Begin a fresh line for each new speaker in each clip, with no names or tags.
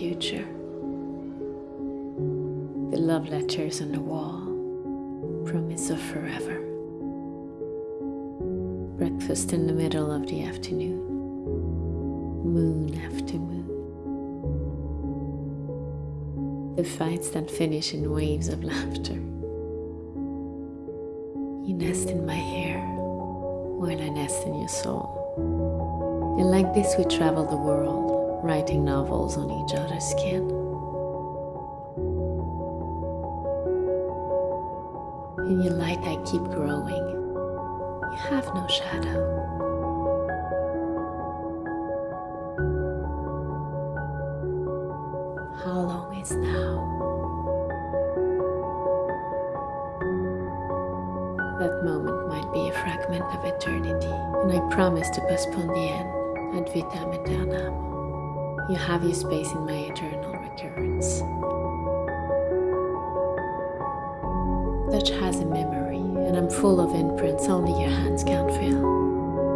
future. The love letters on the wall, promise of forever. Breakfast in the middle of the afternoon, moon after moon. The fights that finish in waves of laughter. You nest in my hair while I nest in your soul. And like this, we travel the world, writing novels on each other's skin. In your light, I keep growing. You have no shadow. How long is now? That moment might be a fragment of eternity, and I promise to postpone the end ad vitam aeternam. You have your space in my eternal recurrence. Touch has a memory, and I'm full of imprints only your hands can feel.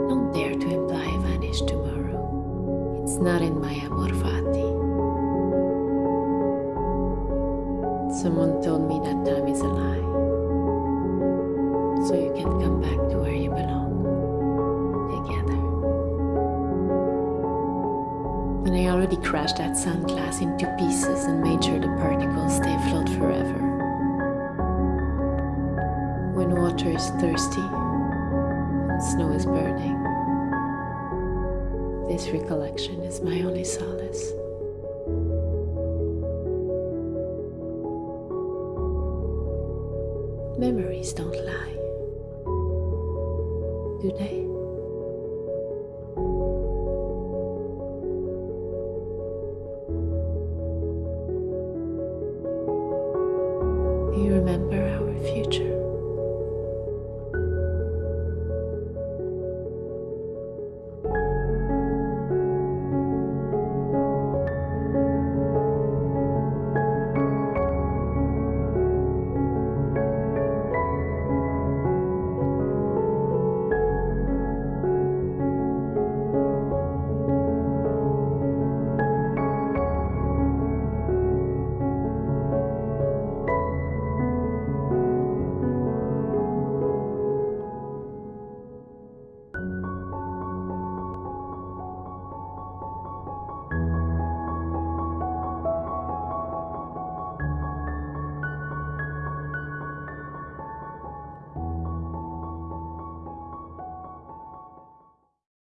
Don't dare to imply I vanish tomorrow. It's not in my amor fati. Someone told me that time is a lie. So you can come back And I already crashed that sunglass into pieces and made sure the particles stay afloat forever. When water is thirsty and snow is burning, this recollection is my only solace. Memories don't lie, do they? You remember our future?